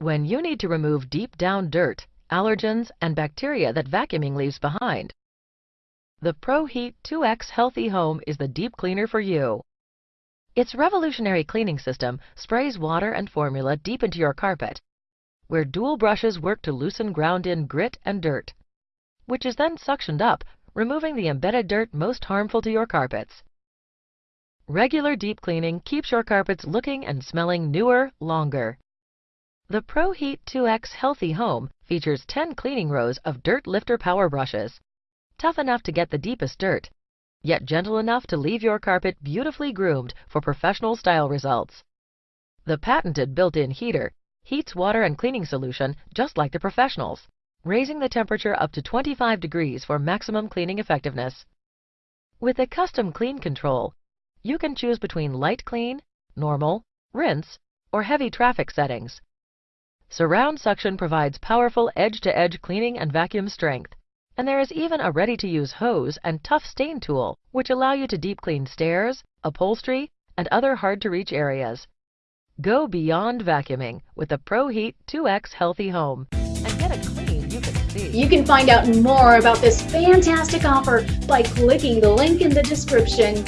when you need to remove deep down dirt, allergens, and bacteria that vacuuming leaves behind. The ProHeat 2X Healthy Home is the deep cleaner for you. Its revolutionary cleaning system sprays water and formula deep into your carpet, where dual brushes work to loosen ground-in grit and dirt, which is then suctioned up, removing the embedded dirt most harmful to your carpets. Regular deep cleaning keeps your carpets looking and smelling newer, longer. The ProHeat 2X Healthy Home features 10 cleaning rows of dirt lifter power brushes, tough enough to get the deepest dirt, yet gentle enough to leave your carpet beautifully groomed for professional style results. The patented built-in heater heats water and cleaning solution just like the professionals, raising the temperature up to 25 degrees for maximum cleaning effectiveness. With a custom clean control, you can choose between light clean, normal, rinse, or heavy traffic settings. Surround suction provides powerful edge-to-edge -edge cleaning and vacuum strength. And there is even a ready-to-use hose and tough stain tool, which allow you to deep clean stairs, upholstery, and other hard-to-reach areas. Go beyond vacuuming with the ProHeat 2X Healthy Home and get a clean you can see. You can find out more about this fantastic offer by clicking the link in the description.